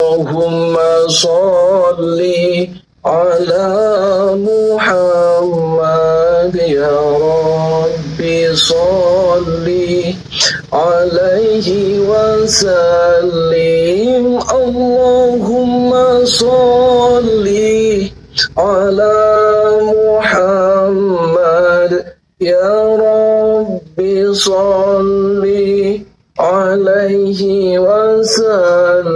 اللهم صل على محمد يا ربي صل عليه وسلم. اللهم صل على محمد يا ربي صل عليه وسلم.